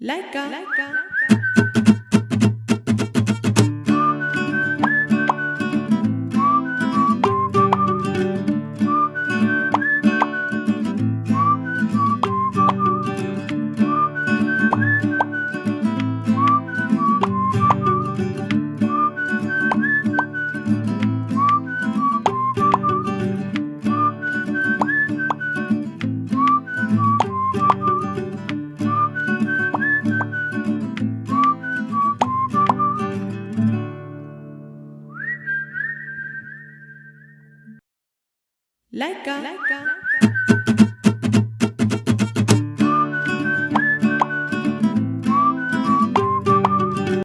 Laika. Laika. Laika. Laika.